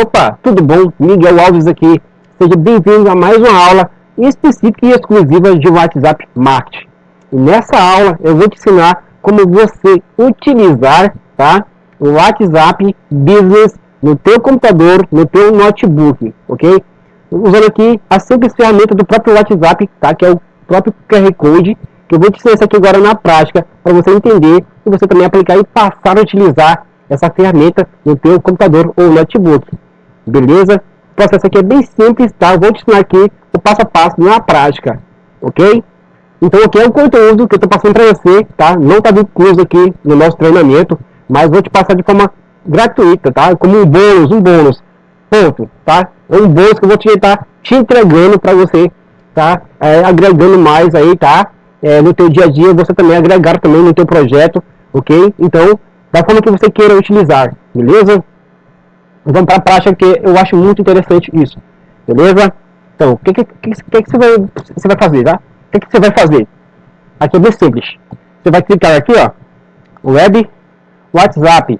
Opa, tudo bom? Miguel Alves aqui. Seja bem-vindo a mais uma aula específica e exclusiva de WhatsApp Marketing. E nessa aula eu vou te ensinar como você utilizar tá, o WhatsApp Business no teu computador, no teu notebook, ok? Usando aqui a simples ferramenta do próprio WhatsApp, tá? Que é o próprio QR Code, que eu vou te ensinar isso aqui agora na prática, para você entender e você também aplicar e passar a utilizar essa ferramenta no teu computador ou notebook beleza? O processo aqui é bem simples, tá? Eu vou te ensinar aqui o passo a passo na prática, ok? Então aqui é um conteúdo que eu estou passando para você, tá? Não está incluso aqui no nosso treinamento, mas vou te passar de forma gratuita, tá? Como um bônus, um bônus, ponto, tá? É um bônus que eu vou te estar te entregando para você, tá? É, agregando mais aí, tá? É, no teu dia a dia, você também agregar também no teu projeto, ok? Então, da forma que você queira utilizar, beleza? Vamos para a prática, que eu acho muito interessante isso. Beleza? Então, o que, que, que, que, você, vai, você vai fazer, tá? O que, que você vai fazer? Aqui é bem simples. Você vai clicar aqui, ó. Web, WhatsApp.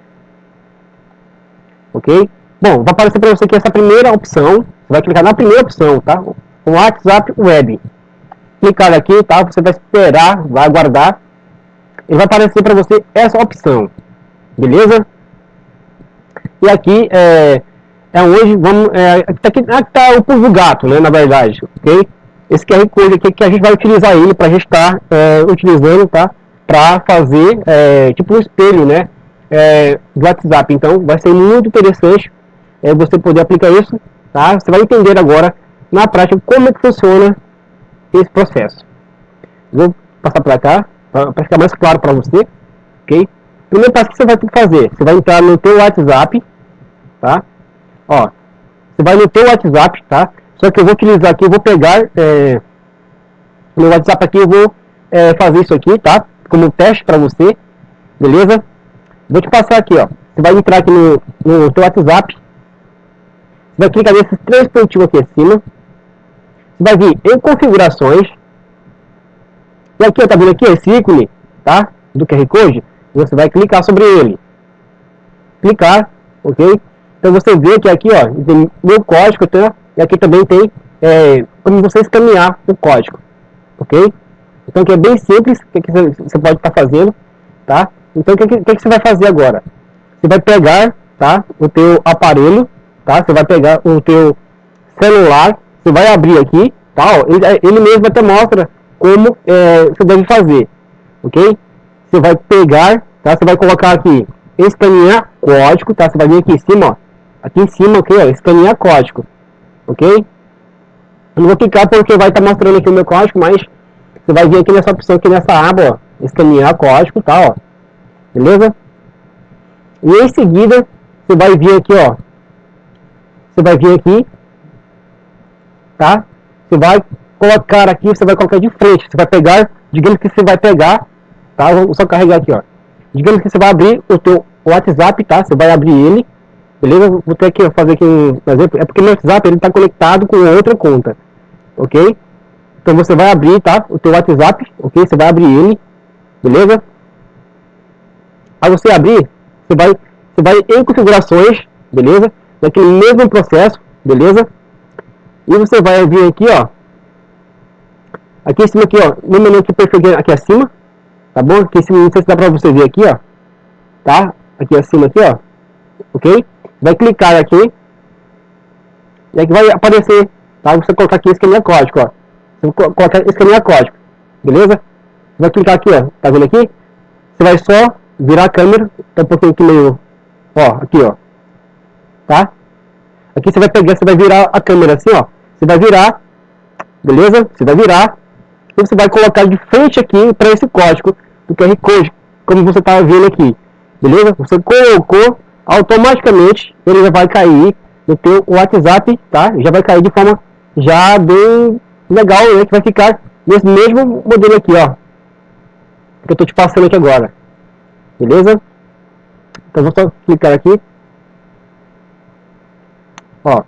Ok? Bom, vai aparecer para você aqui essa primeira opção. Você vai clicar na primeira opção, tá? O WhatsApp Web. Clicar aqui, tá? Você vai esperar, vai aguardar. E vai aparecer para você essa opção. Beleza? E aqui é, é hoje, vamos, é, aqui está tá o pulo gato, né, na verdade, ok? Esse QR Code aqui que a gente vai utilizar ele para a gente estar tá, é, utilizando, tá? Para fazer é, tipo um espelho, né? É, do WhatsApp. Então vai ser muito interessante é, você poder aplicar isso, tá? Você vai entender agora na prática como é que funciona esse processo. Vou passar para cá para ficar mais claro para você, ok? Primeiro passo que você vai ter que fazer, você vai entrar no teu WhatsApp, tá? Ó, você vai no teu WhatsApp, tá? Só que eu vou utilizar aqui, eu vou pegar é, meu WhatsApp aqui, eu vou é, fazer isso aqui, tá? Como teste para você, beleza? Vou te passar aqui, ó. Você vai entrar aqui no, no teu WhatsApp, você vai clicar nesses três pontinhos aqui acima, você vai vir em configurações, e aqui, ó, tá vendo aqui, esse ícone, tá? Do QR Code, você vai clicar sobre ele. Clicar, ok? Então você vê que aqui, ó, tem meu código, tá? E aqui também tem é, como você escanear o código, ok? Então que é bem simples, o que, você pode estar tá fazendo, tá? Então o que, que, que, você vai fazer agora? Você vai pegar, tá? O teu aparelho, tá? Você vai pegar o teu celular, você vai abrir aqui, tá? Ele, ele mesmo até mostra como é, você deve fazer, ok? Você vai pegar, tá? Você vai colocar aqui, escanear código, tá? Você vai vir aqui em cima, ó. Aqui em cima, ok, ó, escanear código, ok? Eu não vou clicar porque vai estar tá mostrando aqui o meu código, mas você vai vir aqui nessa opção, aqui nessa aba, ó, escanear código, tá, ó. Beleza? E em seguida, você vai vir aqui, ó. Você vai vir aqui, tá? Você vai colocar aqui, você vai colocar de frente. Você vai pegar, digamos que você vai pegar tá? Vou só carregar aqui, ó. Digamos que você vai abrir o teu WhatsApp, tá? Você vai abrir ele, beleza? Vou ter que fazer aqui um exemplo. É porque meu WhatsApp ele está conectado com outra conta, ok? Então você vai abrir, tá? O teu WhatsApp, ok? Você vai abrir ele, beleza? Aí você abrir, você vai, você vai em configurações, beleza? Naquele mesmo processo, beleza? E você vai vir aqui, ó. Aqui em cima aqui, ó, no menu que perfil aqui acima, tá bom? Aqui, se, não sei se dá pra você ver aqui, ó, tá? Aqui acima, aqui, ó, ok? Vai clicar aqui, e aqui vai aparecer, tá? Você colocar aqui escanear código, ó. Você colocar escanear código, beleza? Vai clicar aqui, ó, tá vendo aqui? Você vai só virar a câmera, tá um pouquinho aqui meio, ó, aqui, ó, tá? Aqui você vai pegar, você vai virar a câmera assim, ó. Você vai virar, beleza? Você vai virar, e você vai colocar de frente aqui para esse código do QR Code, como você está vendo aqui, beleza? Você colocou, automaticamente ele já vai cair no teu WhatsApp, tá? Já vai cair de forma já bem legal, né? Que vai ficar nesse mesmo modelo aqui, ó. Que eu estou te passando aqui agora. Beleza? Então vou só clicar aqui. Ó.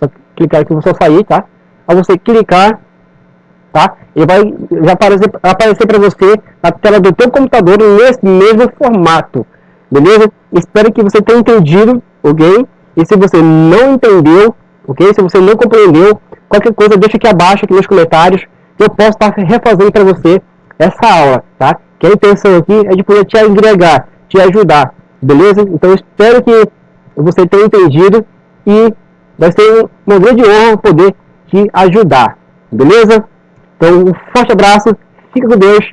Só clicar aqui, vou só sair, tá? Ao você clicar, tá? Ele vai já aparecer, aparecer para você na tela do teu computador nesse mesmo formato. beleza? Espero que você tenha entendido, ok? E se você não entendeu, ok? Se você não compreendeu, qualquer coisa deixa aqui abaixo, aqui nos comentários, eu posso estar refazendo para você essa aula, tá? Que a intenção aqui é de poder te agregar, te ajudar, beleza? Então espero que você tenha entendido e vai ser uma grande honra poder te ajudar, beleza? Então um forte abraço, fica com Deus